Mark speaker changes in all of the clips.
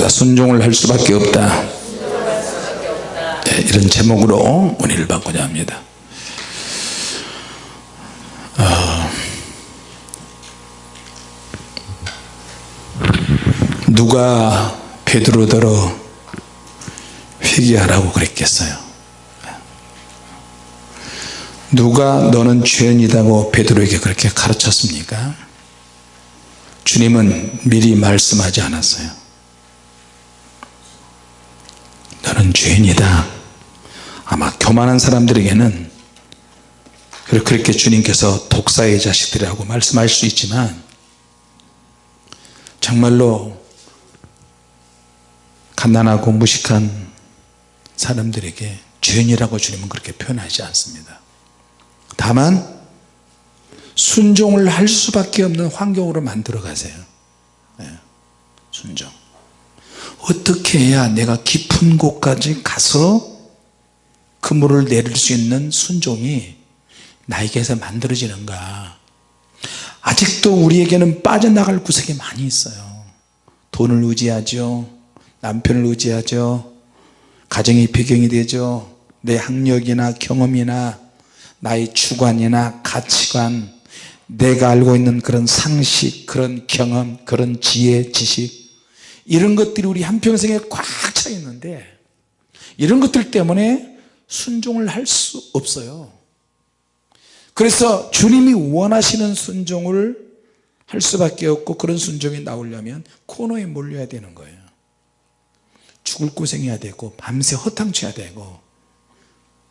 Speaker 1: 합시다 순종을 할 수밖에 없다. 네, 이런 제목으로 문의를 받고자 합니다. 어, 누가 베드로더러 회개하라고 그랬겠어요? 누가 너는 죄인이다고 베드로에게 그렇게 가르쳤습니까? 주님은 미리 말씀하지 않았어요 너는 죄인이다. 아마 교만한 사람들에게는 그렇게 주님께서 독사의 자식들이라고 말씀할 수 있지만 정말로 가난하고 무식한 사람들에게 죄인이라고 주님은 그렇게 표현하지 않습니다. 다만 순종을 할 수밖에 없는 환경으로 만들어 가세요. 네. 순종 어떻게 해야 내가 깊은 곳까지 가서 그 물을 내릴 수 있는 순종이 나에게서 만들어지는가? 아직도 우리에게는 빠져나갈 구석이 많이 있어요. 돈을 의지하죠. 남편을 의지하죠. 가정이 배경이 되죠. 내 학력이나 경험이나 나의 주관이나 가치관 내가 알고 있는 그런 상식 그런 경험 그런 지혜 지식 이런 것들이 우리 한평생에 꽉 차 있는데 이런 것들 때문에 순종을 할 수 없어요. 그래서 주님이 원하시는 순종을 할 수밖에 없고 그런 순종이 나오려면 코너에 몰려야 되는 거예요. 죽을 고생해야 되고 밤새 허탕쳐야 되고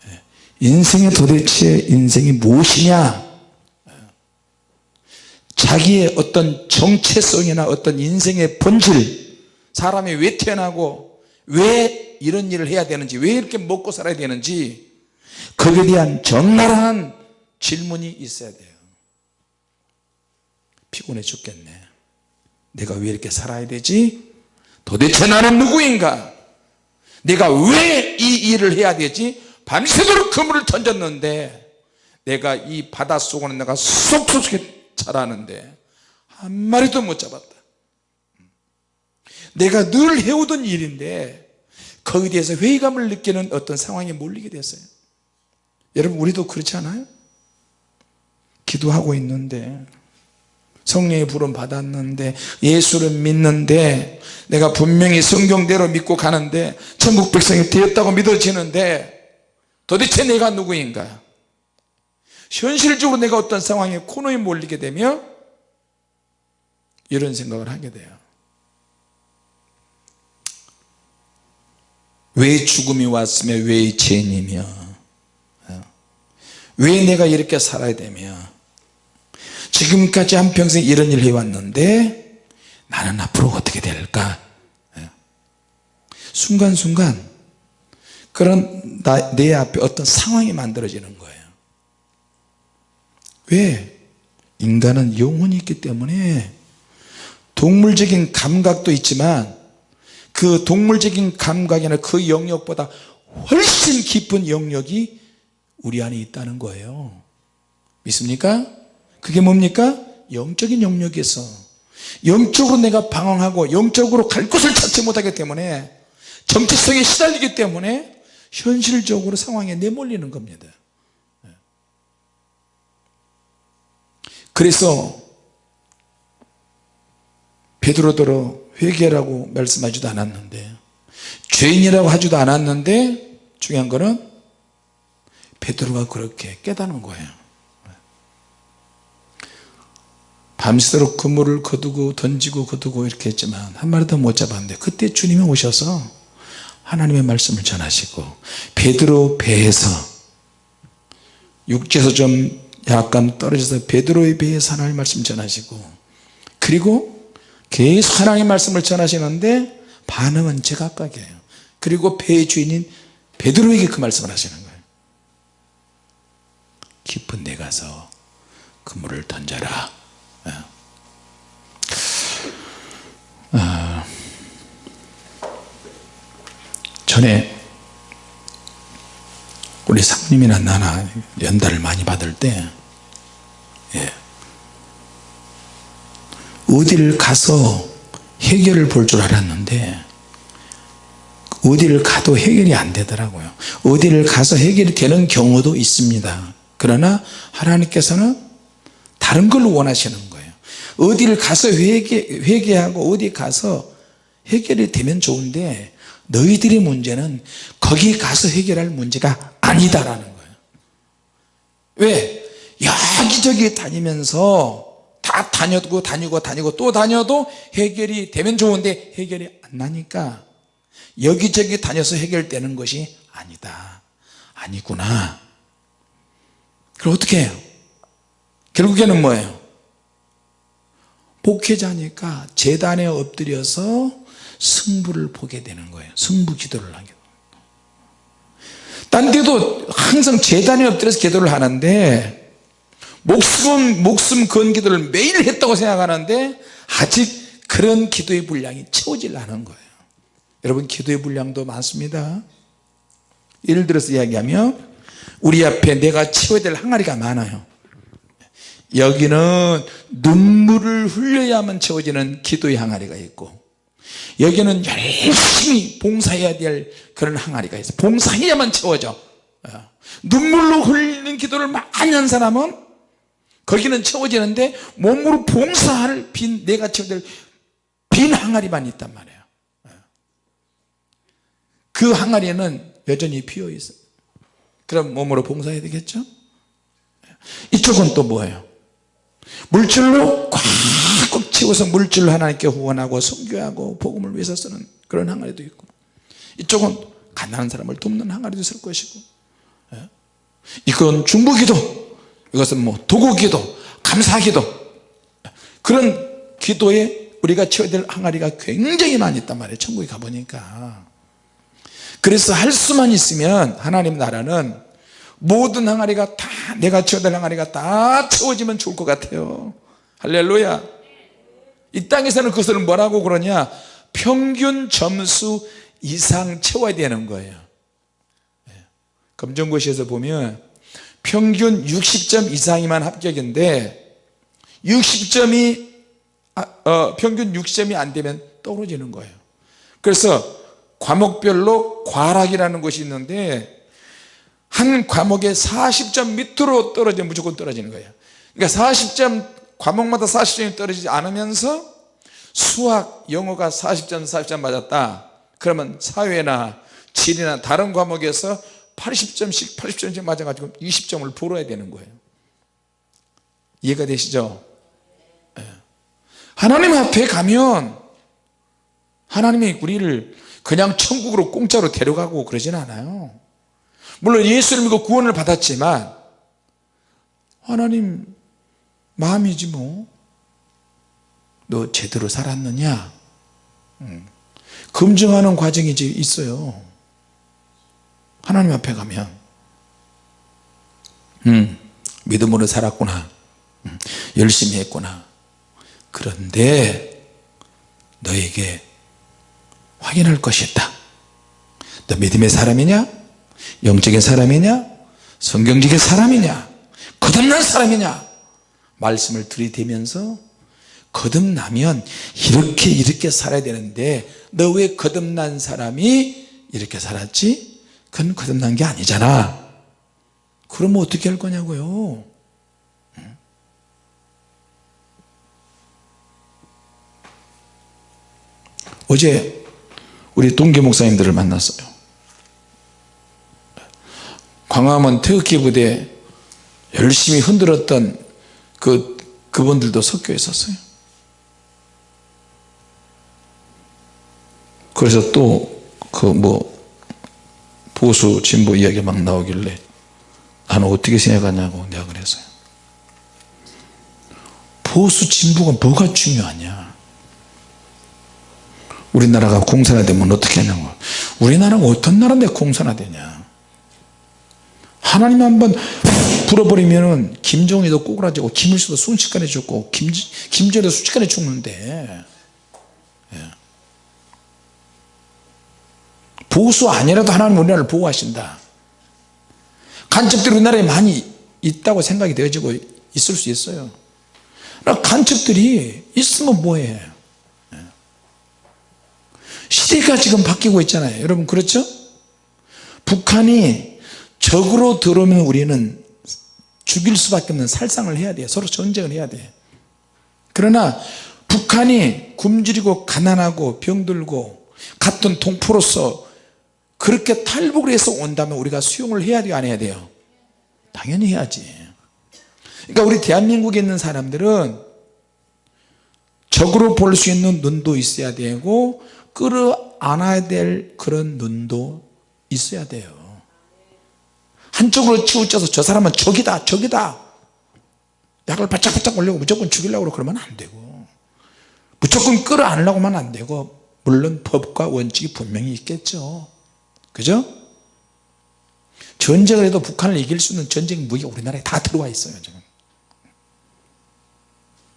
Speaker 1: 예. 인생의 도대체 인생이 무엇이냐? 자기의 어떤 정체성이나 어떤 인생의 본질 사람이 왜 태어나고 왜 이런 일을 해야 되는지 왜 이렇게 먹고 살아야 되는지 거기에 대한 적나라한 질문이 있어야 돼요. 피곤해 죽겠네. 내가 왜 이렇게 살아야 되지? 도대체 나는 누구인가? 내가 왜 이 일을 해야 되지? 밤새도록 그물을 던졌는데 내가 이 바닷속으로 내가 쏙쏙 자라는데 한 마리도 못 잡았다 내가 늘 해오던 일인데 거기에 대해서 회의감을 느끼는 어떤 상황에 몰리게 됐어요. 여러분 우리도 그렇지 않아요? 기도하고 있는데 성령의 부름 받았는데 예수를 믿는데 내가 분명히 성경대로 믿고 가는데 천국 백성이 되었다고 믿어지는데 도대체 내가 누구인가? 현실적으로 내가 어떤 상황에 코너에 몰리게 되면 이런 생각을 하게 돼요 왜 죽음이 왔으며 왜 죄인이며? 왜 내가 이렇게 살아야 되며? 지금까지 한평생 이런 일을 해왔는데 나는 앞으로 어떻게 될까? 순간순간 그런 나, 내 앞에 어떤 상황이 만들어지는 거예요. 왜? 인간은 영혼이 있기 때문에 동물적인 감각도 있지만 그 동물적인 감각이나 그 영역보다 훨씬 깊은 영역이 우리 안에 있다는 거예요 믿습니까? 그게 뭡니까? 영적인 영역에서 영적으로 내가 방황하고 영적으로 갈 곳을 찾지 못하기 때문에 정체성에 시달리기 때문에 현실적으로 상황에 내몰리는 겁니다 그래서 베드로더러 회개라고 말씀하지도 않았는데 죄인이라고 하지도 않았는데 중요한 거는 베드로가 그렇게 깨닫는 거예요. 밤새도록 그물을 거두고 던지고 거두고 이렇게 했지만 한 마리도 못 잡았는데 그때 주님이 오셔서 하나님의 말씀을 전하시고 베드로 배에서 육지에서 좀 약간 떨어져서 베드로의 배에서 하나님의 말씀 전하시고 그리고 계속 하나님의 말씀을 전하시는데 반응은 제각각이에요. 그리고 배의 주인인 베드로에게 그 말씀을 하시는 거예요. 깊은 데 가서 그물을 던져라. 어, 전에 우리 상님이나 나나 연달을 많이 받을 때 예, 어디를 가서 해결을 볼 줄 알았는데 어디를 가도 해결이 안 되더라고요. 어디를 가서 해결이 되는 경우도 있습니다. 그러나 하나님께서는 다른 걸 원하시는 거예요. 어디를 가서 회개, 회개하고 어디 가서 해결이 되면 좋은데 너희들의 문제는 거기 가서 해결할 문제가 아니다라는 거예요. 왜? 여기저기 다니면서 다 다녔고 다니고 다니고 또 다녀도 해결이 되면 좋은데 해결이 안 나니까 여기저기 다녀서 해결되는 것이 아니다. 아니구나. 그럼 어떻게 해요? 결국에는 뭐예요? 목회자니까 재단에 엎드려서 승부를 보게 되는 거예요. 승부 기도를 하게 딴 데도 항상 재단에 엎드려서 기도를 하는데 목숨 목숨 건 기도를 매일 했다고 생각하는데 아직 그런 기도의 분량이 채워질 않은 거예요. 여러분 기도의 분량도 많습니다. 예를 들어서 이야기하면 우리 앞에 내가 채워야 될 항아리가 많아요. 여기는 눈물을 흘려야만 채워지는 기도의 항아리가 있고 여기는 열심히 봉사해야 될 그런 항아리가 있어 봉사해야만 채워져. 어. 눈물로 흘리는 기도를 많이 한 사람은 거기는 채워지는데 몸으로 봉사할 빈 내가 채워야 될빈 항아리만 있단 말이에요 어. 그 항아리는 여전히 비어 있어요 그럼 몸으로 봉사해야 되겠죠 이쪽은 또 뭐예요 물질로 꽉꽉 채워서 물질로 하나님께 후원하고 성교하고 복음을 위해서 쓰는 그런 항아리도 있고 이쪽은 가난한 사람을 돕는 항아리도 있을 것이고 예? 이건 중보기도 이것은 뭐 도구기도 감사기도. 그런 기도에 우리가 채워야 될 항아리가 굉장히 많이 있단 말이에요 천국에 가보니까. 그래서 할 수만 있으면 하나님 나라는 모든 항아리가 다 내가 채워야 될 항아리가 다 채워지면 좋을 것 같아요. 할렐루야. 이 땅에서는 그것을 뭐라고 그러냐? 평균 점수 이상 채워야 되는 거예요. 예. 검정고시에서 보면 평균 60점 이상이만 합격인데 60점이 아, 어, 평균 60점이 안 되면 떨어지는 거예요. 그래서 과목별로 과락이라는 것이 있는데 한 과목에 40점 밑으로 떨어지면 무조건 떨어지는 거예요. 그러니까 40점 과목마다 40점이 떨어지지 않으면서 수학 영어가 40점 40점 맞았다. 그러면 사회나 지리나 다른 과목에서 80점씩 80점씩 맞아가지고 20점을 벌어야 되는 거예요. 이해가 되시죠? 예. 하나님 앞에 가면 하나님이 우리를 그냥 천국으로 공짜로 데려가고 그러진 않아요. 물론 예수를 믿고 구원을 받았지만 하나님 마음이지 뭐. 너 제대로 살았느냐? 음. 검증하는 과정이 있어요 하나님 앞에 가면 음, 믿음으로 살았구나. 음, 열심히 했구나. 그런데 너에게 확인할 것이 있다. 너 믿음의 사람이냐? 영적인 사람이냐? 성경적인 사람이냐? 거듭난 사람이냐? 말씀을 들이대면서 거듭나면 이렇게 이렇게 살아야 되는데 너 왜 거듭난 사람이 이렇게 살았지? 그건 거듭난 게 아니잖아. 그러면 어떻게 할 거냐고요? 어제 우리 동계 목사님들을 만났어요. 광화문 태극기 부대 열심히 흔들었던 그 그분들도 섞여 있었어요. 그래서 또 그 뭐 보수 진보 이야기 막 나오길래 나는 어떻게 생각하냐고 내가 그랬어요. 보수 진보가 뭐가 중요하냐? 우리나라가 공산화되면 어떻게 하냐고. 우리나라가 어떤 나라인데 공산화되냐? 하나님 한번 불어버리면 김정희도 꼬그라지고 김일수도 순식간에 죽고 김, 김정희도 순식간에 죽는데 보수 아니라도 하나님 우리나라를 보호하신다. 간첩들이 우리나라에 많이 있다고 생각이 되어지고 있을 수 있어요. 간첩들이 있으면 뭐해? 시대가 지금 바뀌고 있잖아요. 여러분 그렇죠? 북한이 적으로 들어오면 우리는 죽일 수밖에 없는 살상을 해야 돼요. 서로 전쟁을 해야 돼 그러나 북한이 굶주리고 가난하고 병들고 같은 동포로서 그렇게 탈북을 해서 온다면 우리가 수용을 해야 돼요? 안 해야 돼요? 당연히 해야지. 그러니까 우리 대한민국에 있는 사람들은 적으로 볼 수 있는 눈도 있어야 되고 끌어안아야 될 그런 눈도 있어야 돼요. 한쪽으로 치우쳐서 저 사람은 적이다 적이다. 약을 바짝바짝 올리고 무조건 죽이려고 그러면 안 되고. 무조건 끌어안으려고 하면 안 되고. 물론 법과 원칙이 분명히 있겠죠 그죠? 전쟁을 해도 북한을 이길 수 있는 전쟁 무기가 우리나라에 다 들어와 있어요 지금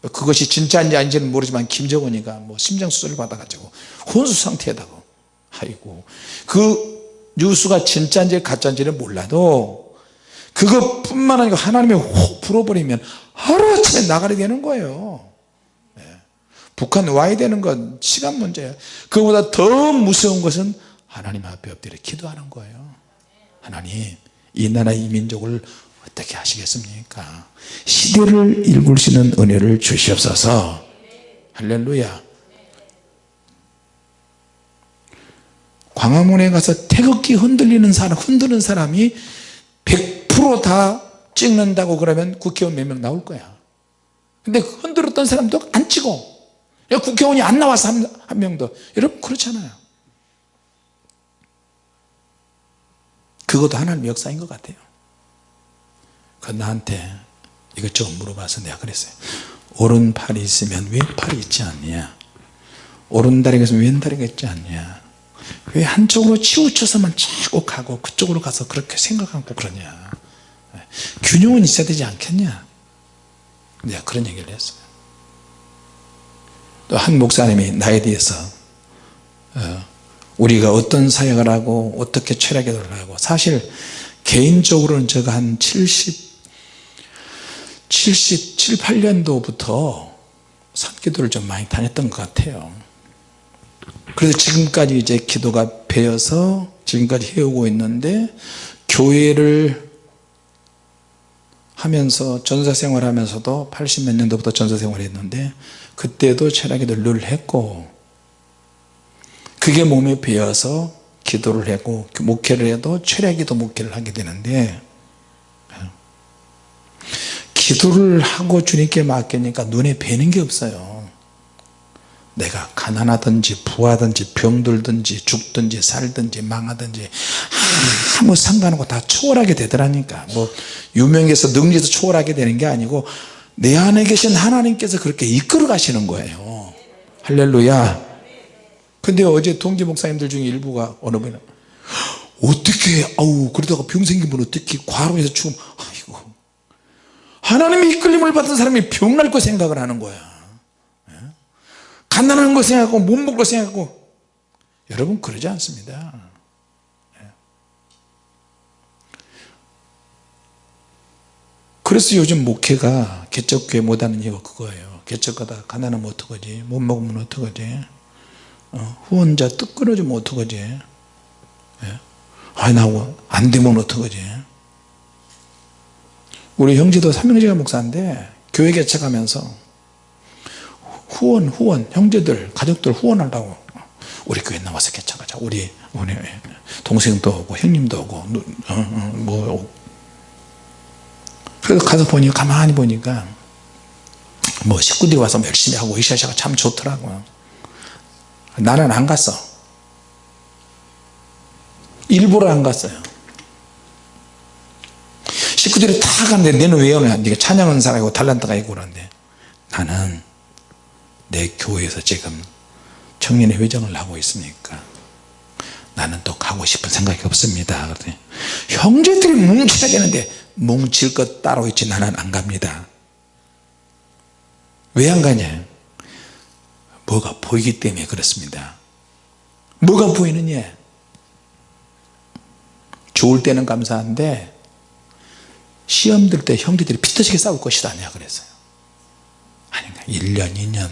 Speaker 1: 그것이 진짜인지 아닌지는 모르지만 김정은이가 뭐 심장수술을 받아가지고 혼수 상태에다가 아이고 그 뉴스가 진짜인지 가짜인지는 몰라도 그것뿐만 아니고 하나님이 혹 불어버리면 하루아침에 나가게 되는 거예요 네. 북한 와야 되는 건 시간 문제예요 그보다 더 무서운 것은 하나님 앞에 엎드려 기도하는 거예요. 하나님 이 나라 이 민족을 어떻게 하시겠습니까? 시대를 읽을 수 있는 은혜를 주시옵소서. 할렐루야. 광화문에 가서 태극기 흔들리는 사람 흔드는 사람이 100%다 찍는다고 그러면 국회의원 몇 명 나올 거야. 근데 흔들었던 사람도 안 찍어. 국회의원이 안 나와서 한, 한 명도. 여러분 그렇잖아요 그것도 하나님 역사인 것 같아요. 그 나한테 이것저것 물어봐서 내가 그랬어요. 오른팔이 있으면 왼팔이 있지 않냐? 오른다리가 있으면 왼다리가 있지 않냐? 왜 한쪽으로 치우쳐서만 자꾸 가고 그쪽으로 가서 그렇게 생각하고 그러냐? 균형은 있어야 되지 않겠냐? 내가 그런 얘기를 했어요. 또 한 목사님이 나에 대해서 어, 우리가 어떤 사역을 하고 어떻게 철학을 하고. 사실 개인적으로는 제가 한 70, 77, 8년도부터 산기도를 좀 많이 다녔던 것 같아요. 그래서 지금까지 이제 기도가 배어서 지금까지 해오고 있는데 교회를 하면서 전사 생활 하면서도 80 몇 년도부터 전사 생활을 했는데 그때도 철학기도를 늘 했고 그게 몸에 배어서 기도를 하고 목회를 해도 철학기도 목회를 하게 되는데 기도를 하고 주님께 맡기니까 눈에 뵈는 게 없어요. 내가 가난하든지 부하든지 병들든지 죽든지 살든지 망하든지 아무 상관없고 다 초월하게 되더라니까. 뭐 유명해서 능지에서 초월하게 되는 게 아니고 내 안에 계신 하나님께서 그렇게 이끌어 가시는 거예요. 할렐루야 근데 어제 동지 목사님들 중에 일부가 어느 분이 어떻게 아우 그러다가 병 생기면 어떻게? 과로해서 죽으면 아이고. 하나님의 이끌림을 받은 사람이 병 날 거 생각을 하는 거야. 예? 가난한 거 생각하고 못 먹을 거 생각하고. 여러분 그러지 않습니다. 예? 그래서 요즘 목회가 개척교회 못하는 이유가 그거예요. 개척하다 가난하면 어떡하지? 못 먹으면 어떡하지? 어, 후원자 뜻 끊어지면 어떡하지? 예? 아니 나안 되면 어떡하지? 우리 형제도 삼형제가 목사인데 교회 개척하면서 후원 후원 형제들 가족들 후원하려고. 우리 교회 나와서 개척하자. 우리 우리 동생도 오고 형님도 오고 어, 어, 뭐 그래서 가서 보니 가만히 보니까 뭐 식구들이 와서 열심히 하고 이샤샤가 참 좋더라고요 나는 안 갔어. 일부러 안 갔어요. 식구들이 다 갔는데 너는 왜 오냐? 네가 찬양하는 사람이고 달란트가 있고 그러는데 나는 내 교회에서 지금 청년의 회장을 하고 있으니까 나는 또 가고 싶은 생각이 없습니다. 그랬더니 형제들이 뭉쳐야 되는데 뭉칠 것 따로 있지. 나는 안 갑니다. 왜 안 가냐 뭐가 보이기 때문에 그렇습니다. 뭐가 보이느냐? 좋을 때는 감사한데 시험 들 때 형제들이 피 터지게 싸울 것이다 내가 그랬어요. 아닌가? 1년 2년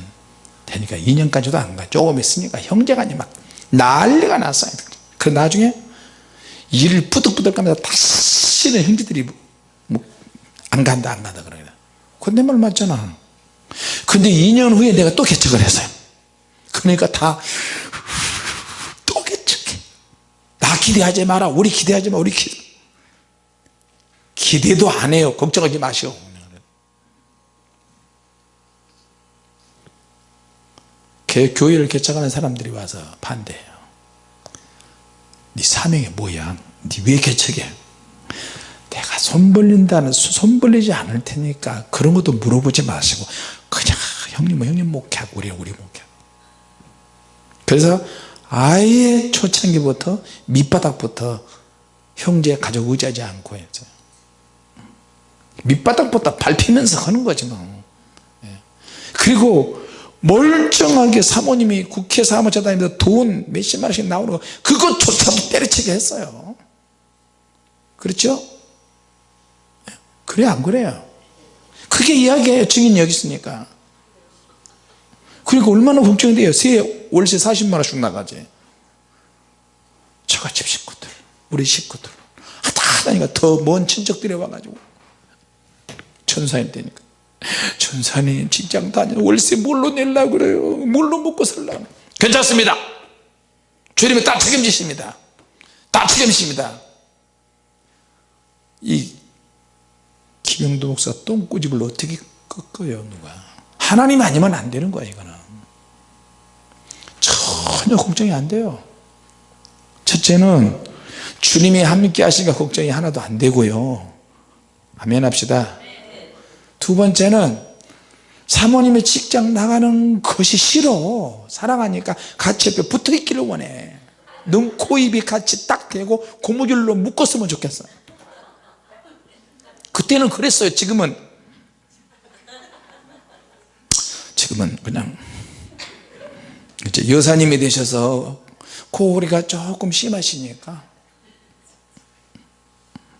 Speaker 1: 되니까 2년까지도 안가. 조금 있으니까 형제간이 막 난리가 났어요. 그 나중에 일을 뿌득뿌득 하면서 다시는 형제들이 뭐, 안 간다 안 간다 그러냐 그내 말 맞잖아. 근데 2년 후에 내가 또 개척을 했어요 그러니까 다 또 개척해. 나 기대하지 마라. 우리 기대하지 마. 우리 기 기대도 안 해요. 걱정하지 마시오. 교회를 개척하는 사람들이 와서 반대해요. 네 사명이 뭐야? 네 왜 개척해? 내가 손 벌린다는 손 벌리지 않을 테니까 그런 것도 물어보지 마시고 그냥 형님 형님 목회하고 우리 우리 목회 그래서 아예 초창기부터 밑바닥부터 형제 가족 의지하지 않고 했어요 밑바닥부터 밟히면서 하는 거지 뭐 예. 그리고 멀쩡하게 사모님이 국회 사무처 다니면서 돈 몇십만 원씩 나오는 거 그것조차도 때려치게 했어요 그렇죠? 그래 안 그래요? 그게 이야기예요 증인 여기 있으니까 그러니까 얼마나 걱정이 돼요 새 월세 40만 원씩 나가지. 저같이 식구들 우리 식구들. 하다 하다니까 더 먼 친척들이 와가지고. 천사일 때니까. 전사님 직장 다니는 월세 뭘로 내려고 그래요? 뭘로 먹고 살라고 괜찮습니다. 주님이 다 책임지십니다. 다 책임지십니다. 이 김영도 목사 똥꼬집을 어떻게 꺾어요 누가? 하나님 아니면 안 되는 거야 이거는 전혀 걱정이 안 돼요. 첫째는 주님이 함께 하시니까 걱정이 하나도 안 되고요. 아멘 합시다. 두 번째는 사모님의 직장 나가는 것이 싫어. 사랑하니까 같이 옆에 붙어 있기를 원해. 눈, 코, 입이 같이 딱 대고 고무줄로 묶었으면 좋겠어. 그때는 그랬어요. 지금은. 지금은 그냥 이제 여사님이 되셔서 코골이가 조금 심하시니까.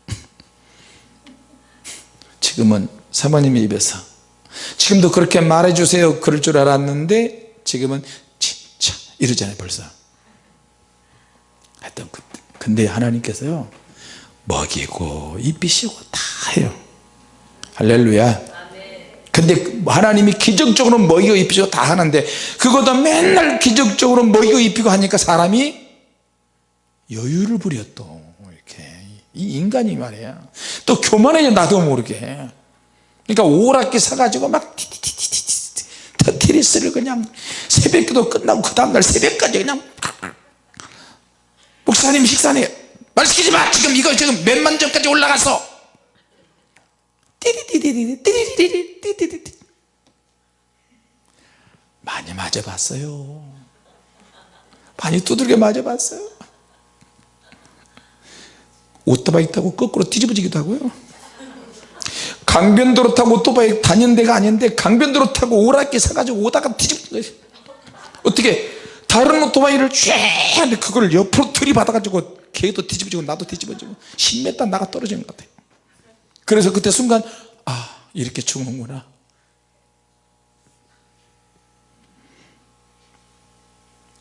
Speaker 1: 지금은 사모님의 입에서. 지금도 그렇게 말해주세요. 그럴 줄 알았는데 지금은 진짜 이러잖아요 벌써. 하여튼 그, 근데 하나님께서요 먹이고 입히시고 다 해요. 할렐루야 근데 하나님이 기적적으로 먹이고 입히시고 다 하는데 그것도 맨날 기적적으로 먹이고 입히고 하니까 사람이 여유를 부려 또 이렇게. 이 인간이 말이야. 또 교만해져 나도 모르게. 그러니까 오락기 사가지고 막 테니스를 그냥 새벽기도 끝나고 그 다음날 새벽까지 그냥 목사님 식사네. 말 시키지 마! 지금 이거 지금 몇만 점까지 올라갔어 띠리리리 많이 맞아봤어요. 많이 두들겨 맞아봤어요. 오토바이 타고 거꾸로 뒤집어지기도 하고요. 강변도로 타고 오토바이 다니는 데가 아닌데 강변도로 타고 오락기 사가지고 오다가 뒤집어 어떻게 다른 오토바이를 쫙 그걸 옆으로 들이받아가지고 걔도 뒤집어지고 나도 뒤집어지고 10m 나가 떨어지는 것 같아요 그래서 그때 순간 아 이렇게 죽는구나.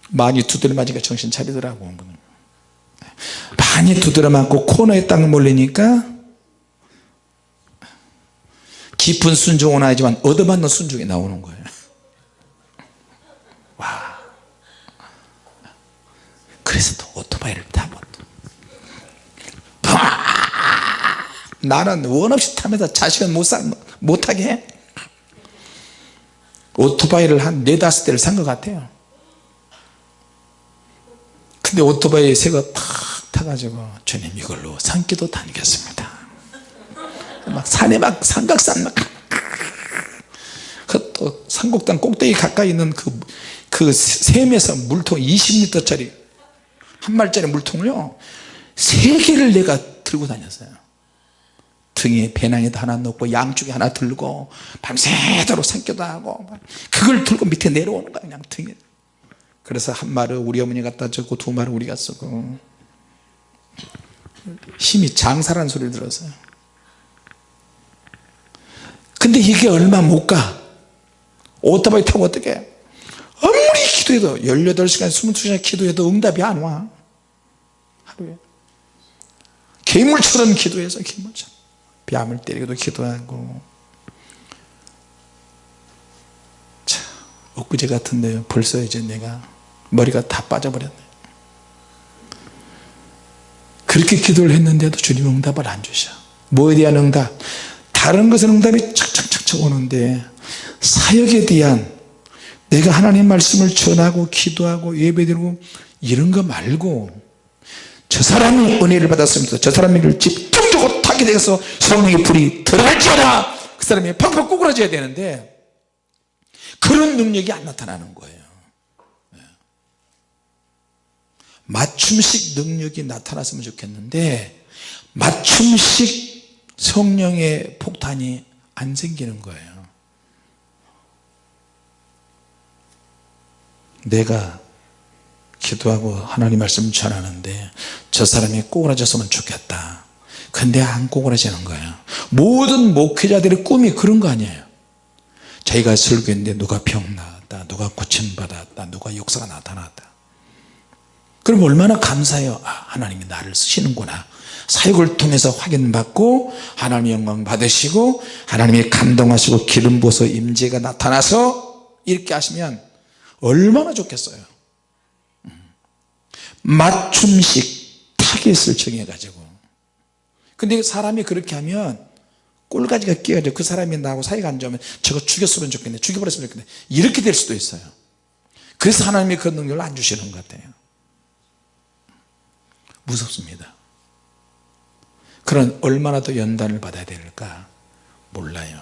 Speaker 1: 많이 두드려 맞으니까 정신 차리더라고 많이 두드려 맞고 코너에 딱 몰리니까 깊은 순종은 아니지만 얻어맞는 순종이 나오는 거예요. 와. 그래서 또 오토바이를 타고 또 나는 원 없이 타면서 자식은 못, 사, 못하게 해. 오토바이를 한 네다섯 대를 산 것 같아요. 근데 오토바이 새거 탁 타가지고 주님 이걸로 산기도 다니겠습니다. 막 산에 막 삼각산 막 그또 산곡당 꼭대기 가까이 있는 그, 그 샘에서 물통 20리터짜리 한 말짜리 물통을요 세 개를 내가 들고 다녔어요 등에 배낭에도 하나 넣고 양쪽에 하나 들고 밤새도록 산기도 하고 그걸 들고 밑에 내려오는 거야 그냥 등에. 그래서 한 말을 우리 어머니 갖다 줬고 두 말을 우리가 쓰고. 힘이 장사란 소리를 들었어요. 근데 이게 얼마 못가. 오토바이 타고 어떻게 아무리 기도해도 18시간 22시간 기도해도 응답이 안 와. 하루에. 괴물처럼 기도해서 괴물처럼 뺨을 때리고도 기도하고. 자 엊그제 같은데 벌써 이제 내가 머리가 다 빠져버렸네. 그렇게 기도를 했는데도 주님 응답을 안 주셔. 뭐에 대한 응답? 다른 것은 응답이 착착착착 오는데 사역에 대한 내가 하나님 말씀을 전하고 기도하고 예배드리고 이런 거 말고 저 사람이 은혜를 받았으면서 저 사람에게 집 타게 돼서 성령의 불이 들어갈지어다. 그 사람이 팍팍 꼬꾸라져야 되는데 그런 능력이 안 나타나는 거예요. 예. 맞춤식 능력이 나타났으면 좋겠는데 맞춤식 성령의 폭탄이 안 생기는 거예요. 내가 기도하고 하나님 말씀 전하는데 저 사람이 꼬그라졌으면 좋겠다 근데 안 꼬그라지는 거예요 모든 목회자들의 꿈이 그런 거 아니에요. 자기가 설교했는데 누가 병 나았다 누가 고침받았다 누가 역사가 나타났다. 그럼 얼마나 감사해요. 아, 하나님이 나를 쓰시는구나. 사역을 통해서 확인받고 하나님의 영광 받으시고 하나님이 감동하시고 기름 부어서 임재가 나타나서 이렇게 하시면 얼마나 좋겠어요. 맞춤식 타겟을 정해 가지고 근데 사람이 그렇게 하면 꼴가지가 끼어져. 그 사람이 나하고 사이가 안 좋으면 저거 죽였으면 좋겠네. 죽여버렸으면 좋겠네. 이렇게 될 수도 있어요. 그래서 하나님이 그 능력을 안 주시는 것 같아요. 무섭습니다. 그런 얼마나 더 연단을 받아야 될까 몰라요.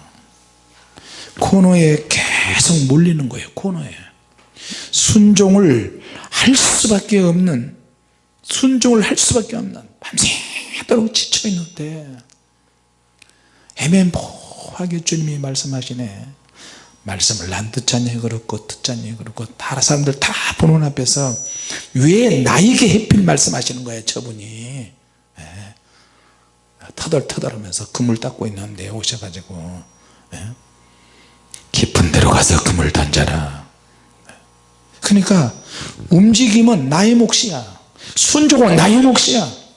Speaker 1: 코너에 계속 몰리는 거예요 코너에. 순종을 할 수밖에 없는 순종을 할 수밖에 없는 밤새 도록 지쳐있는데 애매모호하게 주님이 말씀하시네. 말씀을 난 듣자니 그렇고 듣자니 그렇고 다른 사람들 다 보는 앞에서 왜 나에게 해필 말씀하시는 거예요 저분이? 예. 터덜터덜 하면서 그물 닦고 있는데 오셔가지고 예. 깊은 데로 가서 그물 던져라. 그러니까 움직임은 나의 몫이야. 순종은 나의 몫이야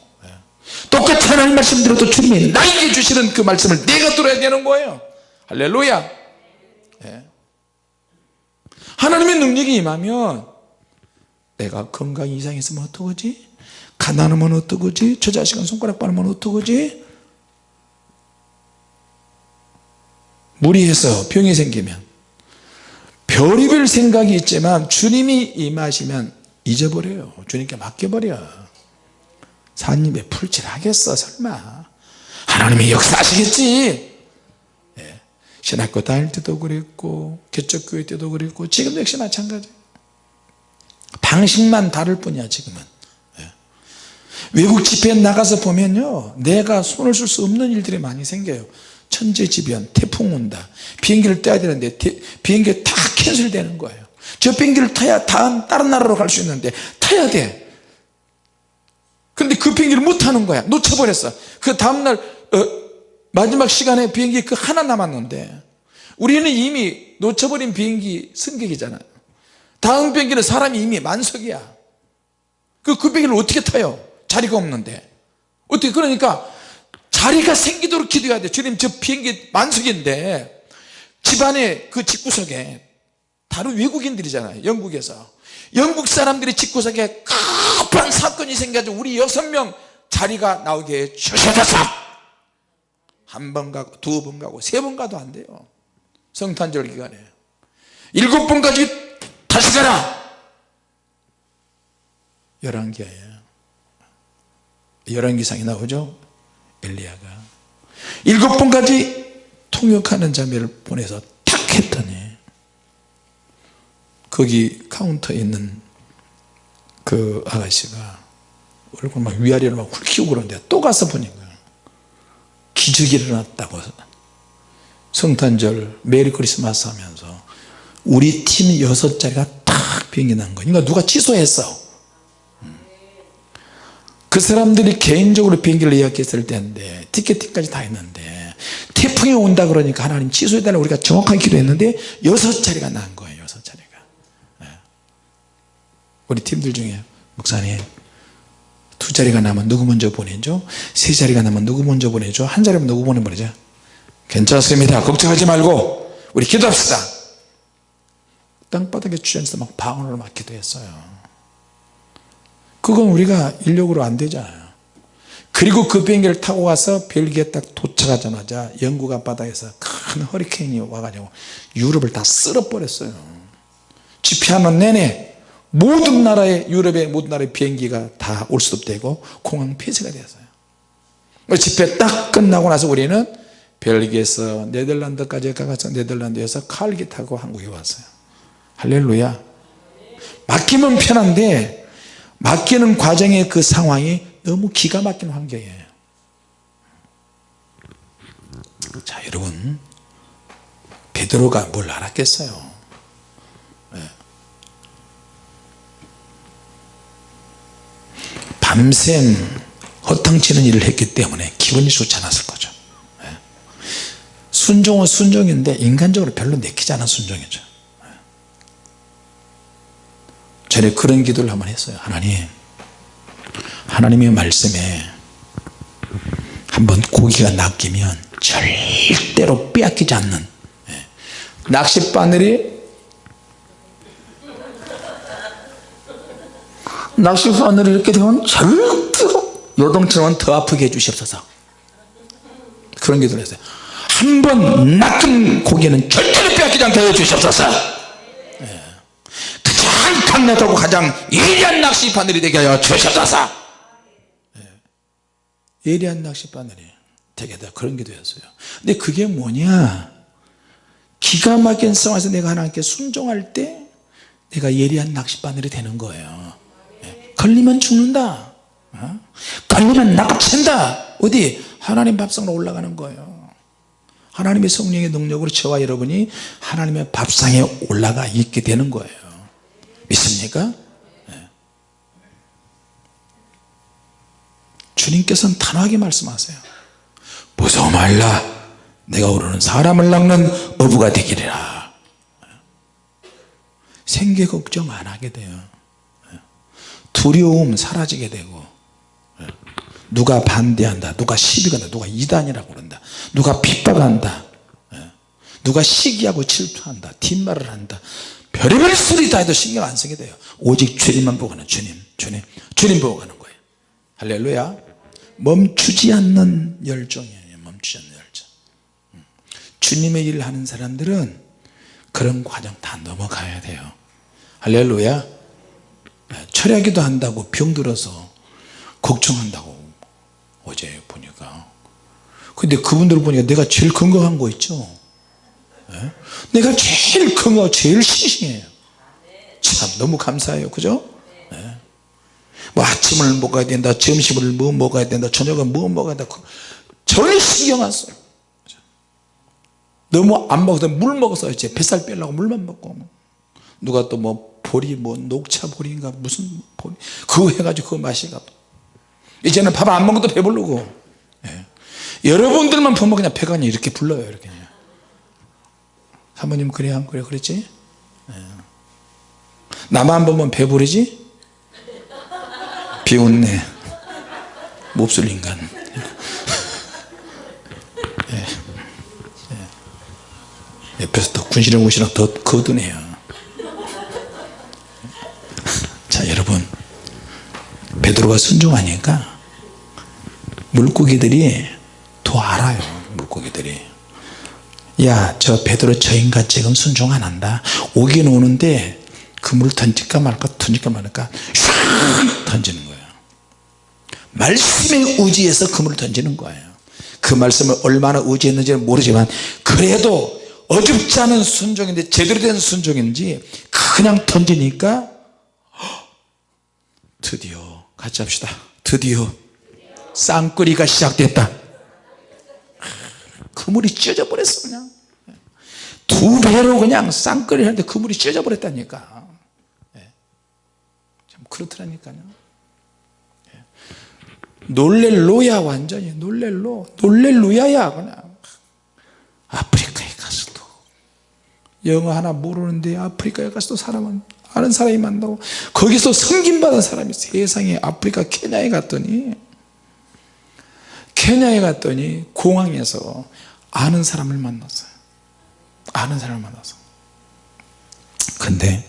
Speaker 1: 똑같이 하나님 말씀 들어도 주님이 나에게 주시는 그 말씀을 내가 들어야 되는 거예요. 할렐루야. 예. 하나님의 능력이 임하면 내가 건강 이상이 있으면 어떡하지? 가난하면 어떡하지? 저 자식은 손가락 빠르면 어떡하지? 무리해서 병이 생기면. 별의별 생각이 있지만 주님이 임하시면 잊어버려요. 주님께 맡겨버려 사님에 풀칠하겠어 설마. 하나님이 역사하시겠지. 예. 신학교 다닐 때도 그랬고 개척교회 때도 그랬고 지금도 역시 마찬가지. 방식만 다를 뿐이야 지금은. 예. 외국 집회에 나가서 보면요 내가 손을 쓸 수 없는 일들이 많이 생겨요. 천재지변 태풍 온다. 비행기를 떼야 되는데 비행기 다 캔슬되는 거예요. 저 비행기를 타야 다음 다른 나라로 갈 수 있는데 타야 돼 근데 그 비행기를 못 타는 거야. 놓쳐버렸어. 그 다음날 어, 마지막 시간에 비행기 그 하나 남았는데 우리는 이미 놓쳐버린 비행기 승객이잖아요 다음 비행기는 사람이 이미 만석이야. 그, 그 비행기를 어떻게 타요? 자리가 없는데. 어떻게 그러니까 자리가 생기도록 기도해야 돼. 주님 저 비행기 만석인데 집안에 그 집구석에 다른 외국인들이잖아요. 영국에서 영국 사람들이 집구석에 급한 사건이 생겨가지고 우리 여섯 명 자리가 나오게 주셔서 한 번 가고 두 번 가고 세 번 가도 안 돼요. 성탄절 기간에. 일곱 번까지 다시 가라! 열왕기하에 열왕기상이 나오죠? 엘리야가. 일곱 번까지 통역하는 자매를 보내서 탁 했더니 거기 카운터에 있는 그 아가씨가 얼굴 막 위아래로 막 훑히고 그러는데 또 가서 보니까 기적이 일어났다고 성탄절 메리 크리스마스 하면서 우리 팀 여섯 자리가 딱 비행기 난 거야 그러니까 누가 취소했어. 그 사람들이 개인적으로 비행기를 예약했을 때인데 티켓팅까지 다 했는데 태풍이 온다 그러니까 하나님 취소해달라고 우리가 정확하게 기도했는데 여섯 자리가 난 거예요 여섯 자리가 네. 우리 팀들 중에 목사님 두 자리가 나면 누구 먼저 보내죠? 세 자리가 나면 누구 먼저 보내죠? 한 자리면 누구 보내버리죠? 괜찮습니다. 걱정하지 말고 우리 기도합시다. 땅바닥에 주저앉아서 막 방언을 막 기도했어요. 그건 우리가 인력으로 안 되잖아요. 그리고 그 비행기를 타고 가서 벨기에 딱 도착하자마자 영국 앞바다에서 큰 허리케인이 와가지고 유럽을 다 쓸어버렸어요. 집회하는 내내 모든 나라의 유럽의 모든 나라의 비행기가 다 올 수도 되고 공항 폐쇄가 되었어요. 집회 딱 끝나고 나서 우리는 벨기에에서 네덜란드까지 가서 네덜란드에서 칼기 타고 한국에 왔어요. 할렐루야. 맡기면 편한데 맡기는 과정의 그 상황이 너무 기가 막힌 환경이에요. 자 여러분. 베드로가 뭘 알았겠어요 밤샘 허탕치는 일을 했기 때문에 기분이 좋지 않았을 거죠 네. 순종은 순종인데 인간적으로 별로 내키지 않은 순종이죠 네. 전에 그런 기도를 한번 했어요 하나님 하나님의 말씀에 한번 고기가 낚이면 절대로 빼앗기지 않는 예. 낚싯바늘이 낚싯바늘이 이렇게 되면 절대로 요동처럼 더 아프게 해주시옵소서. 그런 기도를 했어요. 한 번 낚인 고기는 절대로 빼앗기지 않게 해주시옵소서. 예. 가장 강력하고 가장 예리한 낚싯바늘이 되게 하여 주시옵소서. 예리한 낚싯바늘이 되게 다 그런 기도였어요. 근데 그게 뭐냐? 기가 막힌 상황에서 내가 하나님께 순종할 때 내가 예리한 낚싯바늘이 되는 거예요. 예. 걸리면 죽는다. 어? 걸리면 낚아챈다. 어디? 하나님 밥상으로 올라가는 거예요. 하나님의 성령의 능력으로 저와 여러분이 하나님의 밥상에 올라가 있게 되는 거예요. 믿습니까? 주님께서는 단호하게 말씀하세요. 무서워 말라. 내가 오르는 사람을 낚는 어부가 되기리라 생계 걱정 안 하게 돼요 두려움 사라지게 되고 누가 반대한다 누가 시비간다 누가 이단이라고 그런다 누가 핍박한다 누가 시기하고 질투한다 뒷말을 한다 별의별 소리 다 해도 신경 안 쓰게 돼요. 오직 주님만 보고 가는 주님 주님 주님 보고 가는 거예요. 할렐루야. 멈추지 않는 열정이에요. 멈추지 않는 열정. 음. 주님의 일을 하는 사람들은 그런 과정 다 넘어가야 돼요. 할렐루야 철야기도 한다고 병들어서 걱정한다고 어제 보니까. 근데 그분들 보니까 내가 제일 건강한 거 있죠? 네? 내가 제일 건강하고 제일 싱싱해요. 참 너무 감사해요. 그죠? 네. 뭐 아침을 먹어야 된다 점심을 뭐 먹어야 된다 저녁을 뭐 먹어야 된다. 전혀 신경 안 써요. 너무 안 먹어서 물 먹어서 이제 뱃살 빼려고 물만 먹고. 누가 또뭐 보리 뭐 녹차 보리인가? 무슨 보리? 그거 해가지고 그거 마시가 이제는 밥 안 먹어도 배부르고. 예. 여러분들만 보면 그냥 배가 그냥 이렇게 불러요 이렇게 사모님 그래 안 그래 그랬지? 예. 나만 보면 배부르지? 비웃네. 몹쓸 인간. 예. 예. 옆에서 더 군시렁군시렁 더 거드네요 자 여러분. 베드로가 순종하니까 물고기들이 더 알아요 물고기들이. 야 저 베드로 저 인간 지금 순종 안 한다. 오긴 오는데 그물 던질까 말까 던질까 말까 슉 던지는 거예요. 말씀에 의지해서 그물을 던지는 거예요. 그 말씀을 얼마나 의지했는지는 모르지만 그래도 어줍지 않은 순종인데 제대로 된 순종인지 그냥 던지니까 드디어 같이 합시다. 드디어 쌍끌이가 시작됐다. 그물이 찢어져 버렸어 그냥. 두 배로 그냥 쌍끌이 하는데 그물이 찢어져 버렸다니까. 참 그렇더라니까요. 놀렐로야 완전히. 놀렐로. 놀렐루야야 그냥. 아프리카에 가서도. 영어 하나 모르는데 아프리카에 가서도 사람은 아는 사람이 만나고 거기서 섬김받은 사람이 세상에 아프리카 케냐에 갔더니 케냐에 갔더니 공항에서 아는 사람을 만났어요. 아는 사람을 만나서. 근데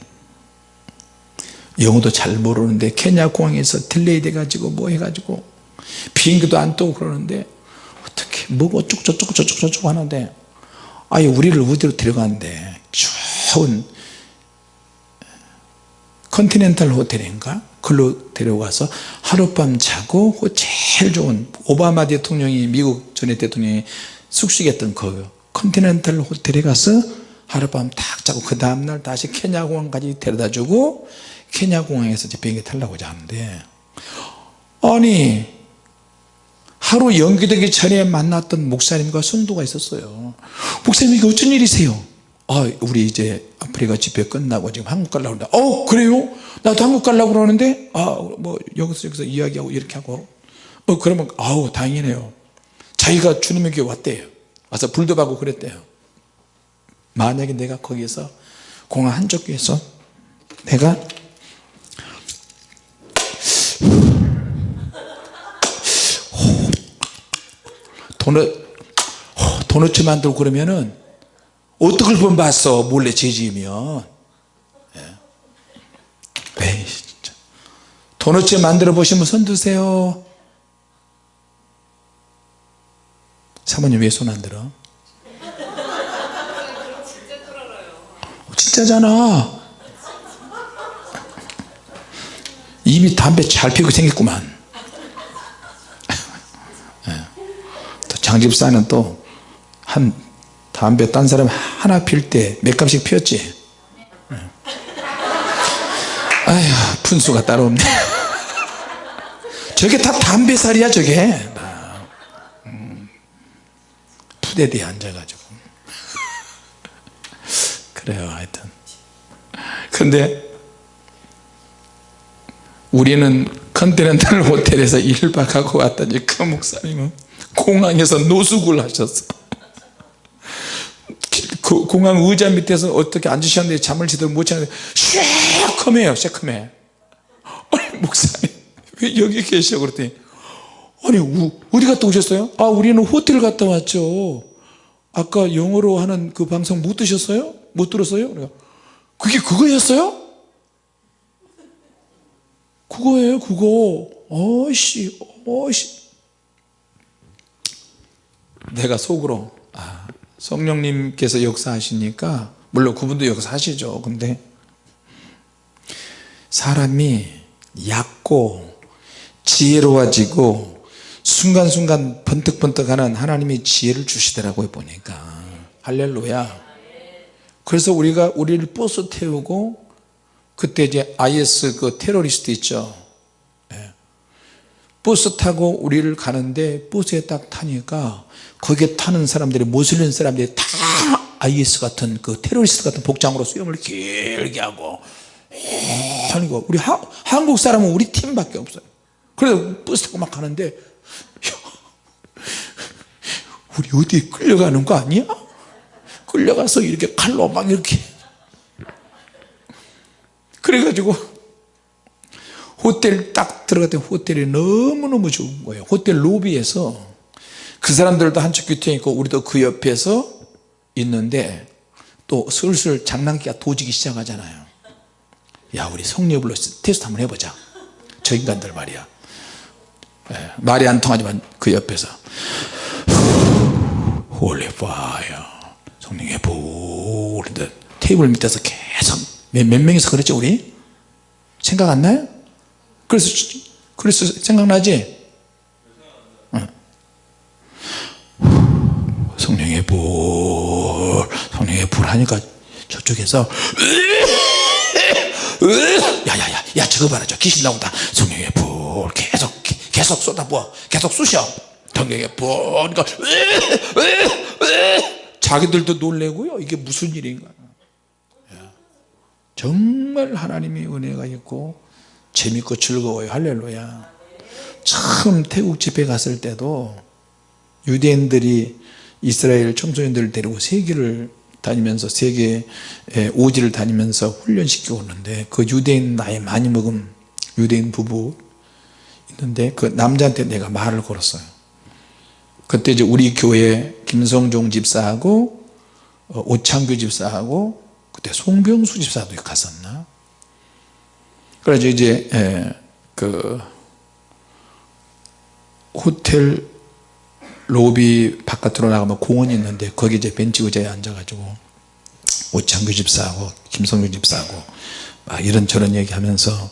Speaker 1: 영어도 잘 모르는데 케냐 공항에서 delay 돼가지고 뭐 해가지고 비행기도 안 뜨고 그러는데 어떻게 뭐고 저쩌고 저쩌고 하는데 아예 우리를 어디로 데려가는데 좋은 컨티넨탈 호텔인가? 그걸로 데려가서 하룻밤 자고 그 제일 좋은 오바마 대통령이 미국 전에 대통령이 숙식했던 그 컨티넨탈 호텔에 가서 하룻밤 딱 자고 그 다음날 다시 케냐 공항까지 데려다 주고 케냐 공항에서 비행기 타려고 하는데 아니 하루 연기되기 전에 만났던 목사님과 성도가 있었어요. 목사님 이게 어쩐 일이세요 아 우리 이제 아프리카 집회 끝나고 지금 한국 가려고 그러는데 어 그래요? 나도 한국 가려고 그러는데? 아 뭐 여기서 여기서 이야기하고 이렇게 하고. 어 그러면 아우 다행이네요. 자기가 교회 왔대요. 와서 불도 받고 그랬대요. 만약에 내가 거기에서 공항 한쪽 귀에서 내가 도넛 도넛 만들고 그러면은 어떻게 본 봤어 몰래 죄지으면. 예. 에이 진짜. 도넛 만들어 보시면 손 드세요. 사모님 왜 손 안 들어? 진짜잖아. 입이 담배 잘 피고 생겼구만. 예. 또 장집사는 또 한 담배 딴 사람 하나 필 때몇 갑씩 피웠지? 예. 아휴 분수가 따로 없네. 저게 다 담배살이야 저게? 음, 푸대대에 앉아가지고. 그래요 하여튼. 근데 우리는 컨티넨탈 호텔에서 1박하고 왔더니 그 목사님은 공항에서 노숙을 하셨어 그 공항 의자 밑에서 어떻게 앉으셨는데 잠을 제대로 못 자는데 시컴해요 시컴해 아니 목사님 왜 여기 계셔 그랬더니 아니 우, 어디 갔다 오셨어요? 아 우리는 호텔 갔다 왔죠 아까 영어로 하는 그 방송 못 들으셨어요? 못 들었어요? 그게 그거였어요? 그거예요 그거 어이씨 어이씨 내가 속으로 아, 성령님께서 역사하시니까 물론 그분도 역사하시죠. 근데 사람이 얕고 지혜로워지고 순간순간 번뜩번뜩하는 하나님이 지혜를 주시더라고요 보니까. 할렐루야. 그래서 우리가 우리를 버스 태우고 그때 이제 IS 그 테러리스트 있죠? 예. 버스 타고 우리를 가는데 버스에 딱 타니까 거기에 타는 사람들이 모슬림 사람들이 다 IS 같은 그 테러리스트 같은 복장으로 수염을 길게 하고 아니고 우리 하, 한국 사람은 우리 팀밖에 없어요. 그래서 버스 타고 막 가는데 우리 어디에 끌려가는 거 아니야? 끌려가서 이렇게 칼로 막 이렇게. 그래가지고 호텔 딱 들어갔더니 호텔이 너무너무 좋은 거예요. 호텔 로비에서 그 사람들도 한쪽 곁에 있고 우리도 그 옆에서 있는데 또 슬슬 장난기가 도지기 시작하잖아요. 야 우리 성녀불로 테스트 한번 해보자. 저 인간들 말이야. 예, 말이 안 통하지만 그 옆에서 holy fire 성령의 불 테이블 밑에서 계속 몇, 몇 명이서 그랬죠 우리? 생각 안 나요? 그래서 그래서 생각나지? 응. 성령의 불 성령의 불 하니까 저쪽에서 야야야 야 저거 봐라 저 귀신 나온다. 성령의 불 계속 계속 쏟아부어. 계속 쑤셔. 성령의 불 그러니까 자기들도 놀래고요. 이게 무슨 일인가. 정말 하나님의 은혜가 있고 재밌고 즐거워요. 할렐루야. 처음 태국 집회 갔을 때도 유대인들이 이스라엘 청소년들을 데리고 세계를 다니면서 세계 오지를 다니면서 훈련시키고 오는데 그 유대인 나이 많이 먹은 유대인 부부 있는데 그 남자한테 내가 말을 걸었어요. 그때 이제 우리 교회 김성종 집사하고 어, 오창규 집사하고 그때 송병수 집사도 갔었나 그래서 이제 예, 그 호텔 로비 바깥으로 나가면 공원이 있는데 거기 이제 벤치 의자에 앉아가지고 오창규 집사하고 김성규 집사하고 막 이런저런 얘기하면서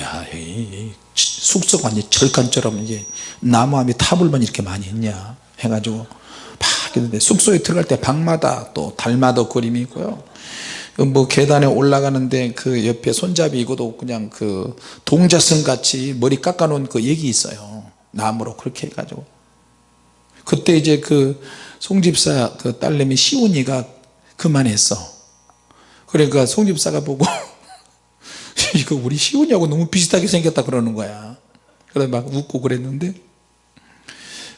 Speaker 1: 야, 이, 숙소가 완전 절간처럼 이제 나무함이 타불만 이렇게 많이 있냐 해가지고 막 있는데 숙소에 들어갈 때 방마다 또 달마다 그림이 있고요 뭐 계단에 올라가는데 그 옆에 손잡이 이고도 그냥 그 동자승 같이 머리 깎아 놓은 그 얘기 있어요. 나무로 그렇게 해가지고. 그때 이제 그 송집사 그 딸내미 시온이가 그만했어. 그러니까 송집사가 보고 이거 우리 시온이하고 너무 비슷하게 생겼다 그러는 거야. 그래서 막 웃고 그랬는데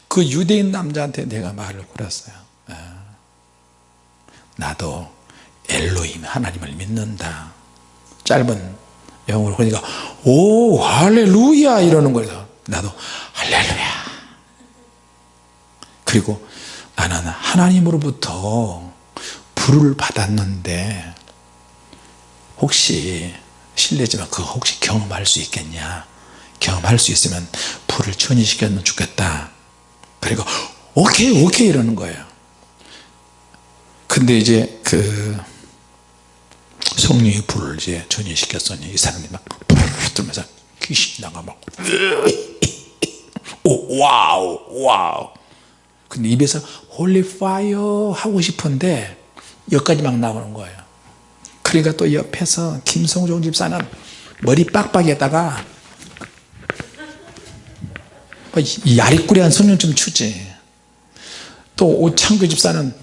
Speaker 1: 그 유대인 남자한테 내가 말을 걸었어요. 아, 나도 엘로힘 하나님을 믿는다. 짧은 영어로 그러니까 오 할렐루야! 이러는 거예요. 나도 할렐루야! 그리고 나는 하나님으로부터 불을 받았는데 혹시 실례지만 그거 혹시 경험할 수 있겠냐? 경험할 수 있으면 불을 전이시켰으면 좋겠다. 그리고 오케이 오케이! 이러는 거예요. 근데 이제 그 성령의 불을 이제 전이시켰더니 이 사람이 막 떨면서 귀신 나가 막 오, wow wow. 근데 입에서 holy fire 하고 싶은데 여기까지 막 나오는 거예요. 그러니까 또 옆에서 김성종 집사는 머리 빡빡에다가 이 야리꾸리한 손님 좀 추지. 또 오창규 집사는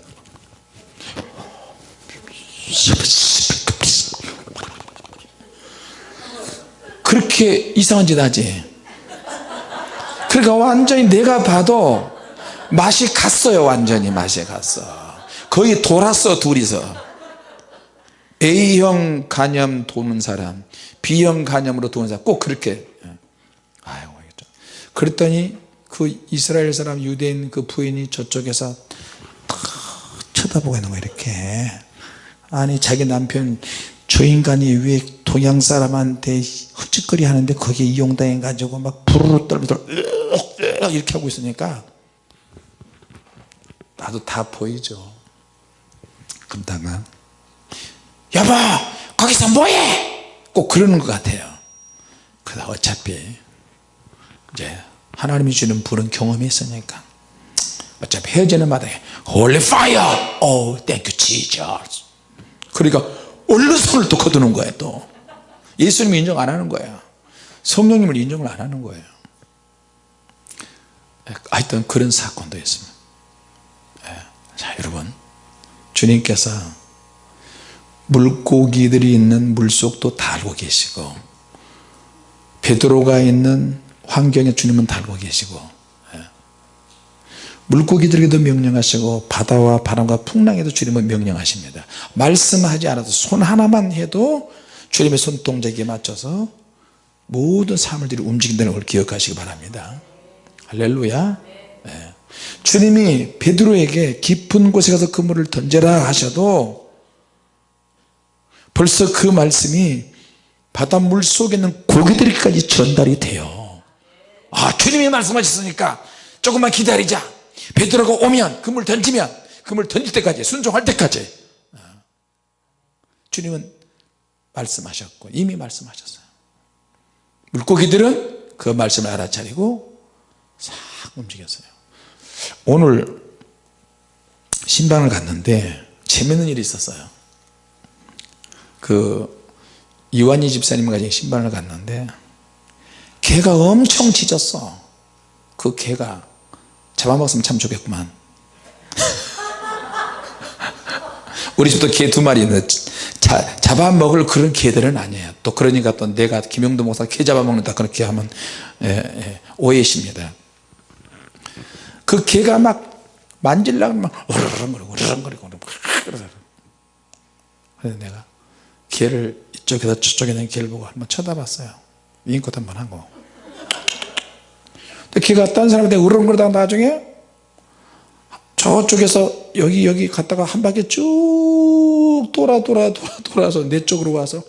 Speaker 1: 그렇게 이상한 짓 하지. 그러니까 완전히 내가 봐도 맛이 갔어요 완전히 맛이 갔어. 거의 돌았어 둘이서. A형 간염 도는 사람 B형 간염으로 도는 사람 꼭 그렇게. 아이고 그랬더니 그 이스라엘 사람 유대인 그 부인이 저쪽에서 탁 쳐다보고 있는 거야 이렇게. 아니 자기 남편 저 인간이 왜 동양 사람한테 헛짓거리 하는데 거기에 이용당해 가지고 막 부르르 떨면서 이렇게 하고 있으니까 나도 다 보이죠. 그러다가 여보 거기서 뭐해? 꼭 그러는 것 같아요. 그러다 어차피 이제 하나님이 주는 불은 경험이 있으니까. 어차피 헤어지는 마당에 Holy fire! Oh thank you Jesus. 그러니까 얼른 손을 또 거두는 거예요 또 예수님을 인정 안 하는 거예요 성령님을 인정을 안 하는 거예요 하여튼 그런 사건도 있습니다 예. 자 여러분 주님께서 물고기들이 있는 물속도 다 알고 계시고 베드로가 있는 환경에 주님은 다 알고 계시고 예. 물고기들에게도 명령하시고 바다와 바람과 풍랑에도 주님은 명령하십니다. 말씀하지 않아도 손 하나만 해도 주님의 손동작에 맞춰서 모든 사물들이 움직인다는 걸 기억하시기 바랍니다. 할렐루야. 네. 주님이 베드로에게 깊은 곳에 가서 그물을 던져라 하셔도 벌써 그 말씀이 바닷물 속에 있는 고기들까지 전달이 돼요. 아 주님이 말씀하셨으니까 조금만 기다리자 베드로가 오면 그물 던지면 그물 던질 때까지 순종할 때까지. 어. 주님은 말씀하셨고 이미 말씀하셨어요. 물고기들은 그 말씀을 알아차리고 싹 움직였어요. 오늘 신방을 갔는데 재밌는 일이 있었어요. 그 이완희 집사님 가지고 신방을 갔는데 개가 엄청 짖었어. 그 개가 잡아먹었으면 참 좋겠구만. 우리 집도 개 두 마리 있는데 자, 잡아먹을 그런 개들은 아니에요. 또 그러니까 또 내가 김영도 목사 개 잡아먹는다 그렇게 하면 예, 예, 오해십니다. 그 개가 막 만질라고 막 으르렁거리고 으르렁거리고 그래서 내가 걔를 이쪽에서 저쪽에 있는 걔를 보고 한번 쳐다봤어요. 인컷 한번 하고 걔가 딴 사람한테 으렁거리다가 나중에 저쪽에서 여기 여기 갔다가 한 바퀴 쭉 돌아 돌아 돌아 돌아서 내 쪽으로 와서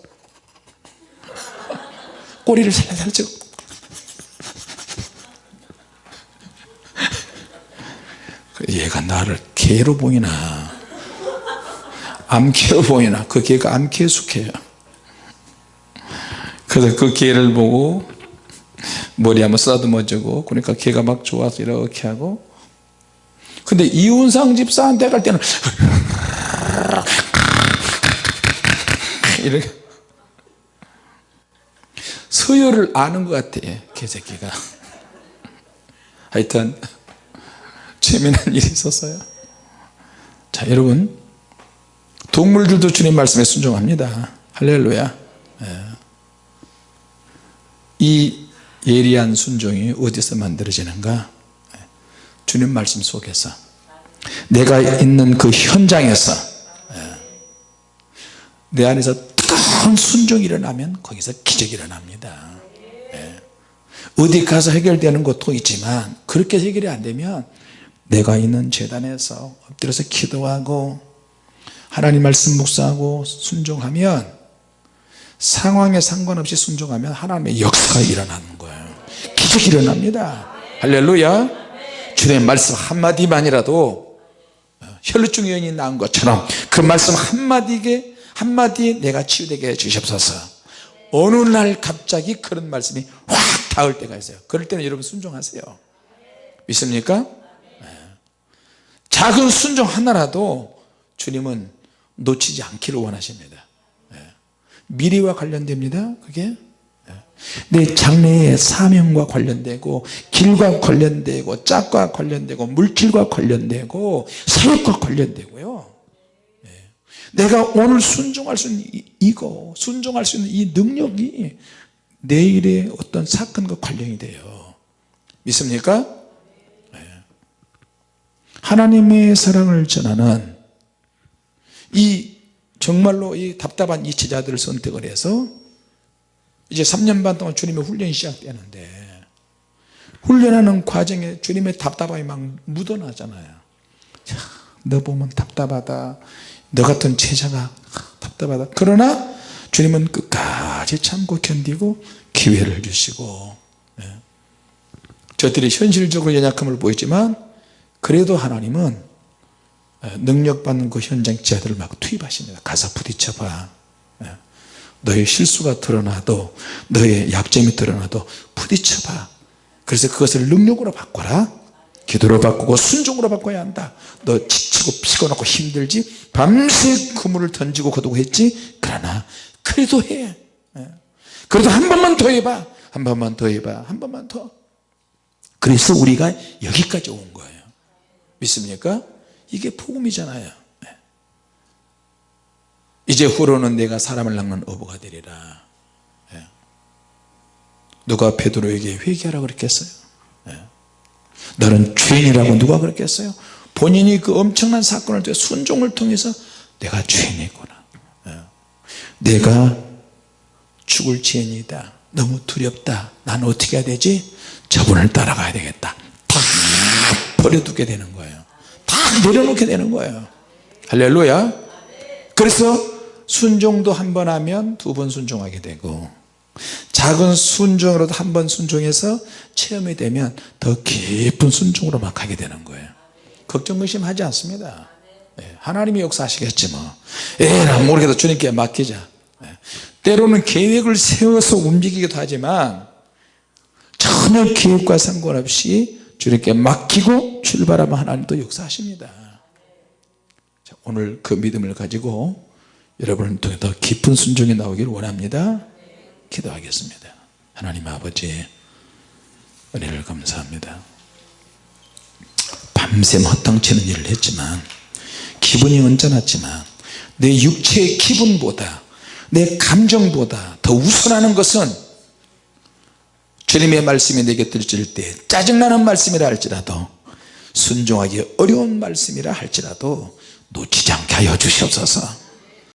Speaker 1: 꼬리를 살살 치고. 얘가 나를 개로 보이나? 암개로 보이나? 그 개가 암개 숙해요. 그래서 그 개를 보고 머리 한번 쓰다듬어 주고 그러니까 개가 막 좋아서 이렇게 하고. 근데 이운상 집사한테 갈 때는 이렇게. 서열을 아는 것 같아 개새끼가. 하여튼 재미난 일이 있었어요. 자 여러분. 동물들도 주님 말씀에 순종합니다. 할렐루야. 예. 이 예리한 순종이 어디서 만들어지는가 예. 주님 말씀 속에서 내가 있는 그 현장에서 예. 내 안에서 뜨거운 순종이 일어나면 거기서 기적이 일어납니다 예. 어디 가서 해결되는 것도 있지만 그렇게 해결이 안 되면 내가 있는 재단에서 엎드려서 기도하고 하나님 말씀 묵상하고 순종하면 상황에 상관없이 순종하면 하나님의 역사가 일어나는 기적이 일어납니다. 할렐루야. 주님의 말씀 한마디만이라도 혈루증 여인이 나은 것처럼 그 말씀 한마디에 한마디에 내가 치유되게 해주시옵소서. 어느 날 갑자기 그런 말씀이 확 닿을 때가 있어요. 그럴 때는 여러분 순종하세요. 믿습니까? 작은 순종 하나라도 주님은 놓치지 않기를 원하십니다. 예. 미래와 관련됩니다 그게? 예. 내 장래의 사명과 관련되고 길과 관련되고 짝과 관련되고 물질과 관련되고 사역과 관련되고요 예. 내가 오늘 순종할 수 있는 이거 순종할 수 있는 이 능력이 내일의 어떤 사건과 관련이 돼요 믿습니까? 하나님의 사랑을 전하는 이 정말로 이 답답한 이 제자들을 선택을 해서 이제 3년 반 동안 주님의 훈련이 시작되는데 훈련하는 과정에 주님의 답답함이 막 묻어나잖아요. 너 보면 답답하다. 너 같은 제자가 답답하다. 그러나 주님은 끝까지 참고 견디고 기회를 주시고 네. 저들이 현실적으로 연약함을 보였지만 그래도 하나님은 능력받는 그 현장 지하들을 막 투입하십니다. 가서 부딪혀봐 너의 실수가 드러나도 너의 약점이 드러나도 부딪혀봐. 그래서 그것을 능력으로 바꿔라. 기도로 바꾸고 순종으로 바꿔야 한다. 너 지치고 피곤하고 힘들지? 밤새 그물을 던지고 거두고 했지? 그러나 그래도 해. 그래도 한 번만 더 해봐. 한 번만 더 해봐. 한 번만 더. 그래서 우리가 여기까지 온 거예요. 믿습니까? 이게 복음이잖아요. 네. 이제 후로는 내가 사람을 낚는 어부가 되리라. 네. 누가 베드로에게 회개하라 그랬겠어요? 네. 너는 죄인이라고 누가 그랬겠어요? 본인이 그 엄청난 사건을 통해 순종을 통해서 내가 죄인이구나. 내가 죽을 죄인이다. 너무 두렵다. 난 어떻게 해야 되지? 저분을 따라가야 되겠다. 다 버려두게 되는 거예요. 다 내려놓게 되는 거예요. 할렐루야. 그래서 순종도 한 번 하면 두 번 순종하게 되고 작은 순종으로도 한 번 순종해서 체험이 되면 더 깊은 순종으로 막 가게 되는 거예요. 걱정 의심하지 않습니다. 네, 하나님이 역사하시겠지 뭐. 에라 모르겠다 주님께 맡기자. 네, 때로는 계획을 세워서 움직이기도 하지만 전혀 계획과 상관없이 주님께 맡기고 출발하면 하나님도 역사하십니다. 자, 오늘 그 믿음을 가지고 여러분을 통해 더 깊은 순종이 나오기를 원합니다. 기도하겠습니다. 하나님 아버지 은혜를 감사합니다. 밤샘 허탕치는 일을 했지만 기분이 언짢았지만 내 육체의 기분보다 내 감정보다 더 우선하는 것은 주님의 말씀이 내게 들질 때 짜증나는 말씀이라 할지라도 순종하기 어려운 말씀이라 할지라도 놓치지 않게 하여 주시옵소서